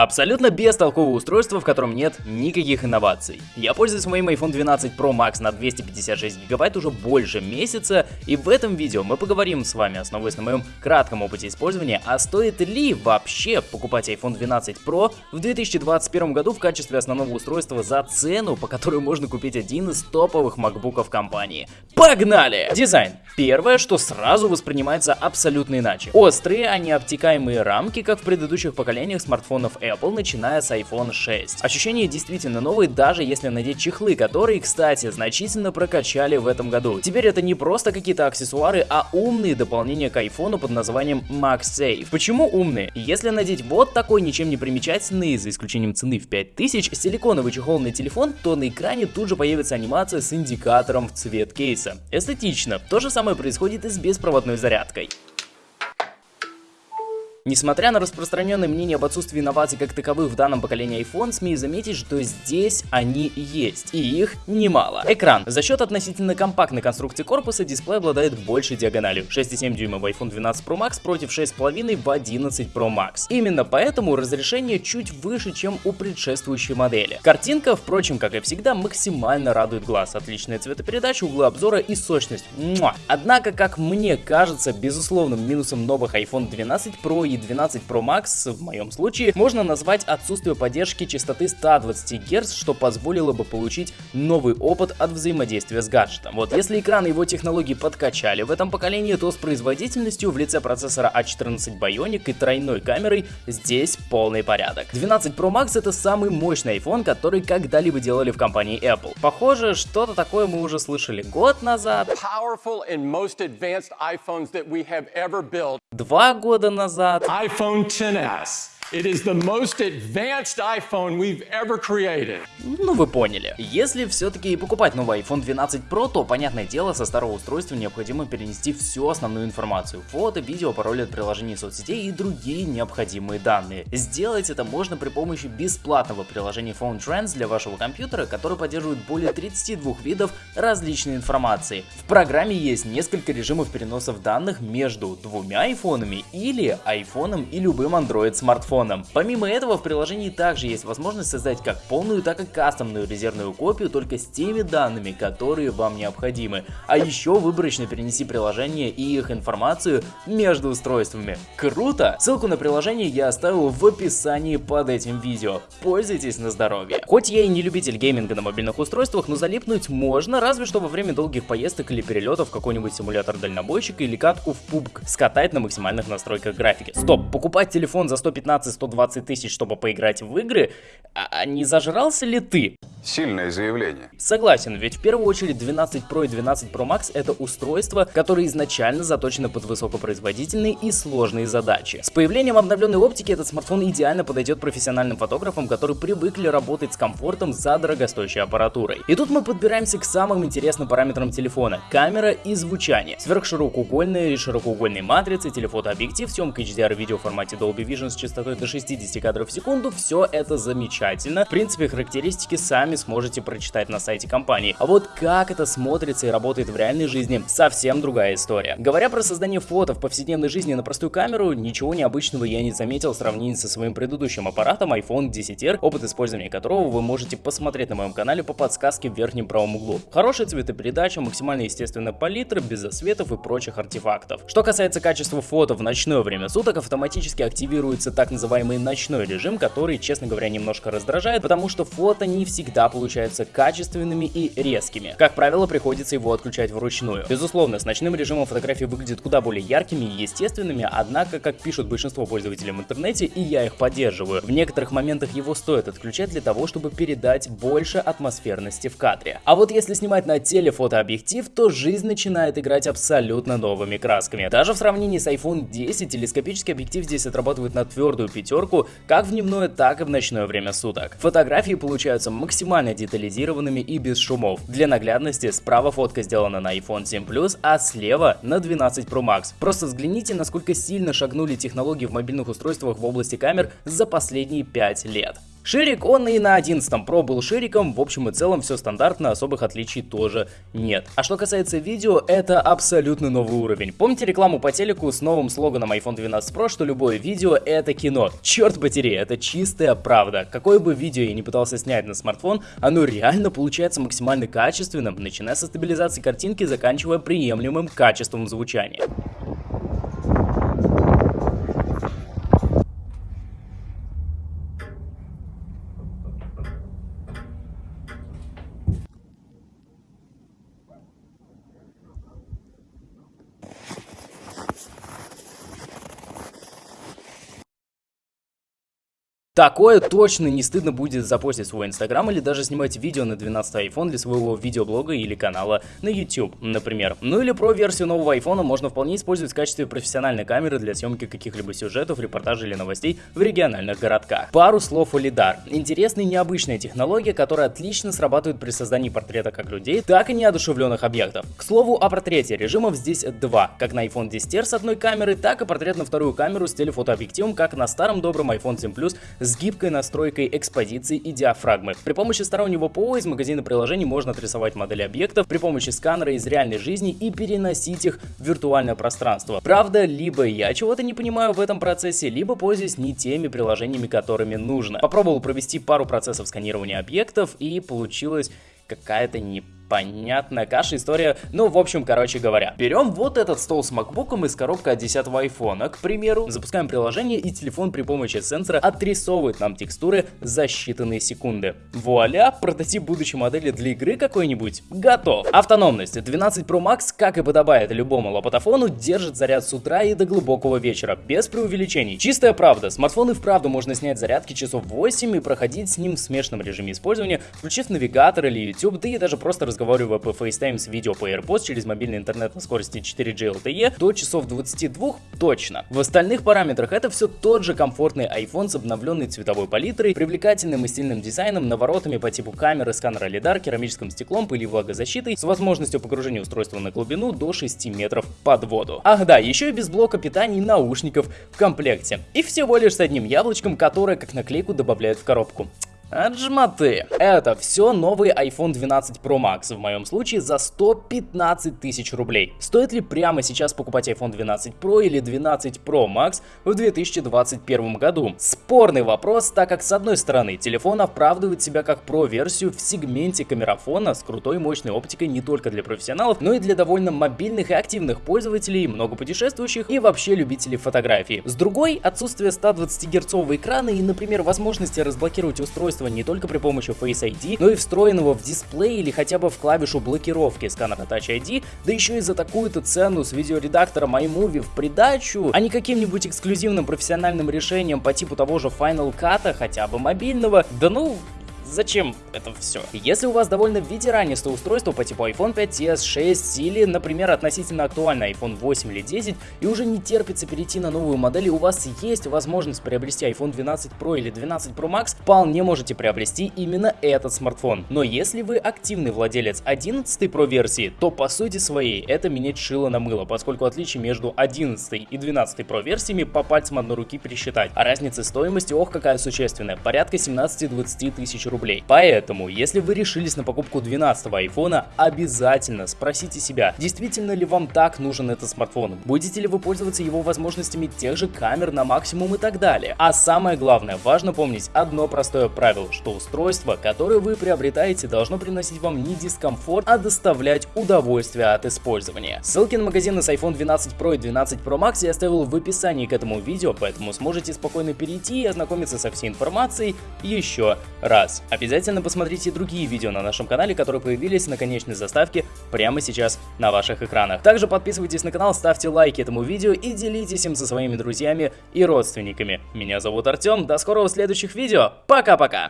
Абсолютно бестолковое устройство, в котором нет никаких инноваций. Я пользуюсь моим iPhone 12 Pro Max на 256 гигабайт уже больше месяца, и в этом видео мы поговорим с вами, основываясь на моем кратком опыте использования, а стоит ли вообще покупать iPhone 12 Pro в 2021 году в качестве основного устройства за цену, по которой можно купить один из топовых макбуков компании. Погнали! Дизайн. Первое, что сразу воспринимается абсолютно иначе. Острые, а не обтекаемые рамки, как в предыдущих поколениях смартфонов Apple, начиная с iPhone 6. Ощущения действительно новые, даже если надеть чехлы, которые, кстати, значительно прокачали в этом году. Теперь это не просто какие-то аксессуары, а умные дополнения к iPhone под названием MagSafe. Почему умные? Если надеть вот такой ничем не примечательный, за исключением цены в 5000, силиконовый чехол на телефон, то на экране тут же появится анимация с индикатором в цвет кейса. Эстетично. То же самое происходит и с беспроводной зарядкой. Несмотря на распространенное мнение об отсутствии инноваций как таковых в данном поколении iPhone, смею заметить, что здесь они есть, и их немало. Экран. За счет относительно компактной конструкции корпуса дисплей обладает большей диагональю. 6,7 дюйма в iPhone 12 Pro Max против 6,5 в 11 Pro Max. Именно поэтому разрешение чуть выше, чем у предшествующей модели. Картинка, впрочем, как и всегда, максимально радует глаз. Отличная цветопередача, углы обзора и сочность. Муа. Однако, как мне кажется, безусловным минусом новых iPhone 12 Pro и 12 Pro Max в моем случае можно назвать отсутствие поддержки частоты 120 Гц, что позволило бы получить новый опыт от взаимодействия с гаджетом. Вот если экран его технологии подкачали в этом поколении, то с производительностью в лице процессора A14 а Bionic и тройной камерой здесь полный порядок. 12 Pro Max это самый мощный iPhone, который когда-либо делали в компании Apple. Похоже, что-то такое мы уже слышали год назад. Два года назад iPhone 10s. It is the most advanced iPhone we've ever created. Ну вы поняли. Если все-таки покупать новый iPhone 12 Pro, то понятное дело, со старого устройства необходимо перенести всю основную информацию. Фото, видео, пароли от приложений соцсетей и другие необходимые данные. Сделать это можно при помощи бесплатного приложения Phone Trends для вашего компьютера, который поддерживает более 32 видов различной информации. В программе есть несколько режимов переносов данных между двумя айфонами или айфоном и любым Android смартфоном телефоном. Помимо этого в приложении также есть возможность создать как полную, так и кастомную резервную копию только с теми данными, которые вам необходимы. А еще выборочно перенеси приложение и их информацию между устройствами. Круто! Ссылку на приложение я оставил в описании под этим видео. Пользуйтесь на здоровье. Хоть я и не любитель гейминга на мобильных устройствах, но залипнуть можно, разве что во время долгих поездок или перелетов в какой-нибудь симулятор дальнобойщика или катку в PUBG скатать на максимальных настройках графики. Стоп, покупать телефон за 115 120 тысяч, чтобы поиграть в игры, а не зажрался ли ты? Сильное заявление. Согласен, ведь в первую очередь 12 Pro и 12 Pro Max это устройства, которые изначально заточены под высокопроизводительные и сложные задачи. С появлением обновленной оптики этот смартфон идеально подойдет профессиональным фотографам, которые привыкли работать с комфортом за дорогостоящей аппаратурой. И тут мы подбираемся к самым интересным параметрам телефона – камера и звучание. Сверхширокоугольные и широкоугольные матрицы, телефотообъектив, съемка HDR видео в формате Dolby Vision с частотой до 60 кадров в секунду – все это замечательно. В принципе, характеристики сами сами сможете прочитать на сайте компании. А вот как это смотрится и работает в реальной жизни, совсем другая история. Говоря про создание фото в повседневной жизни на простую камеру, ничего необычного я не заметил в сравнении со своим предыдущим аппаратом iPhone 10R, опыт использования которого вы можете посмотреть на моем канале по подсказке в верхнем правом углу. Хорошая цветопередача, максимально естественная палитра, без засветов и прочих артефактов. Что касается качества фото в ночное время суток, автоматически активируется так называемый ночной режим, который, честно говоря, немножко раздражает, потому что фото не всегда всегда получаются качественными и резкими. Как правило, приходится его отключать вручную. Безусловно, с ночным режимом фотографии выглядят куда более яркими и естественными, однако, как пишут большинство пользователей в интернете, и я их поддерживаю, в некоторых моментах его стоит отключать для того, чтобы передать больше атмосферности в кадре. А вот если снимать на телефотообъектив, то жизнь начинает играть абсолютно новыми красками. Даже в сравнении с iPhone 10 телескопический объектив здесь отрабатывает на твердую пятерку, как в дневное, так и в ночное время суток. Фотографии получаются максимально максимально детализированными и без шумов. Для наглядности справа фотка сделана на iPhone 7 Plus, а слева на 12 Pro Max. Просто взгляните, насколько сильно шагнули технологии в мобильных устройствах в области камер за последние 5 лет. Ширик он и на 11 Pro был шириком, в общем и целом все стандартно, особых отличий тоже нет. А что касается видео, это абсолютно новый уровень. Помните рекламу по телеку с новым слоганом iPhone 12 Pro, что любое видео это кино? Черт потери, это чистая правда. Какое бы видео я не пытался снять на смартфон, оно реально получается максимально качественным, начиная со стабилизации картинки, заканчивая приемлемым качеством звучания. Такое точно не стыдно будет запостить свой инстаграм или даже снимать видео на 12 iPhone для своего видеоблога или канала на YouTube, например. Ну или про версию нового iPhone можно вполне использовать в качестве профессиональной камеры для съемки каких-либо сюжетов, репортажей или новостей в региональных городках. Пару слов о лидар. Интересная и необычная технология, которая отлично срабатывает при создании портрета как людей, так и неодушевленных объектов. К слову о портрете, режимов здесь два, как на iPhone 10R с одной камеры, так и портрет на вторую камеру с телефотообъективом, как на старом добром iPhone 7 Plus с гибкой настройкой экспозиции и диафрагмы. При помощи стороннего ПО из магазина приложений можно отрисовать модели объектов при помощи сканера из реальной жизни и переносить их в виртуальное пространство. Правда, либо я чего-то не понимаю в этом процессе, либо пользуюсь не теми приложениями, которыми нужно. Попробовал провести пару процессов сканирования объектов и получилось какая-то не понятная каша, история, ну, в общем, короче говоря. Берем вот этот стол с макбуком из коробки от 10 айфона, к примеру, запускаем приложение и телефон при помощи сенсора отрисовывает нам текстуры за считанные секунды. Вуаля, прототип будущей модели для игры какой-нибудь готов. Автономность 12 Pro Max, как и подобает любому лопатофону, держит заряд с утра и до глубокого вечера, без преувеличений. Чистая правда, смартфон и вправду можно снять зарядки часов 8 и проходить с ним в смешанном режиме использования, включив навигатор или YouTube, да и даже просто разговаривать разговаривая по FaceTime с видео по AirPods через мобильный интернет на скорости 4G LTE до часов 22 точно. В остальных параметрах это все тот же комфортный iPhone с обновленной цветовой палитрой, привлекательным и стильным дизайном, наворотами по типу камеры, сканера лидар, керамическим стеклом, пыли влагозащитой, с возможностью погружения устройства на глубину до 6 метров под воду. Ах да, еще и без блока питания и наушников в комплекте. И всего лишь с одним яблочком, которое как наклейку добавляют в коробку. Отжматы. Это все новый iPhone 12 Pro Max, в моем случае за 115 тысяч рублей. Стоит ли прямо сейчас покупать iPhone 12 Pro или 12 Pro Max в 2021 году? Спорный вопрос, так как с одной стороны телефон оправдывает себя как Pro-версию в сегменте камерафона с крутой мощной оптикой не только для профессионалов, но и для довольно мобильных и активных пользователей, много путешествующих и вообще любителей фотографии. С другой, отсутствие 120 герцового экрана и, например, возможности разблокировать устройство не только при помощи Face ID, но и встроенного в дисплей или хотя бы в клавишу блокировки сканера Touch ID, да еще и за такую-то цену с видеоредактором iMovie в придачу, а не каким-нибудь эксклюзивным профессиональным решением по типу того же Final Cut, хотя бы мобильного, да ну, Зачем это все? Если у вас довольно ветеранистое устройство по типу iPhone 5s, 6 или, например, относительно актуальный iPhone 8 или 10 и уже не терпится перейти на новую модель и у вас есть возможность приобрести iPhone 12 Pro или 12 Pro Max, вполне можете приобрести именно этот смартфон. Но если вы активный владелец 11 Pro версии, то по сути своей это менять шило на мыло, поскольку отличие между 11 и 12 Pro версиями по пальцам одной руки пересчитать. А разница стоимости, ох какая существенная, порядка 17-20 тысяч рублей рублей. Поэтому, если вы решились на покупку 12 айфона, обязательно спросите себя, действительно ли вам так нужен этот смартфон, будете ли вы пользоваться его возможностями тех же камер на максимум и так далее. А самое главное, важно помнить одно простое правило, что устройство, которое вы приобретаете, должно приносить вам не дискомфорт, а доставлять удовольствие от использования. Ссылки на магазины с iPhone 12 Pro и 12 Pro Max я оставил в описании к этому видео, поэтому сможете спокойно перейти и ознакомиться со всей информацией еще раз. Обязательно посмотрите другие видео на нашем канале, которые появились на конечной заставке прямо сейчас на ваших экранах. Также подписывайтесь на канал, ставьте лайки этому видео и делитесь им со своими друзьями и родственниками. Меня зовут Артем, до скорого в следующих видео, пока-пока!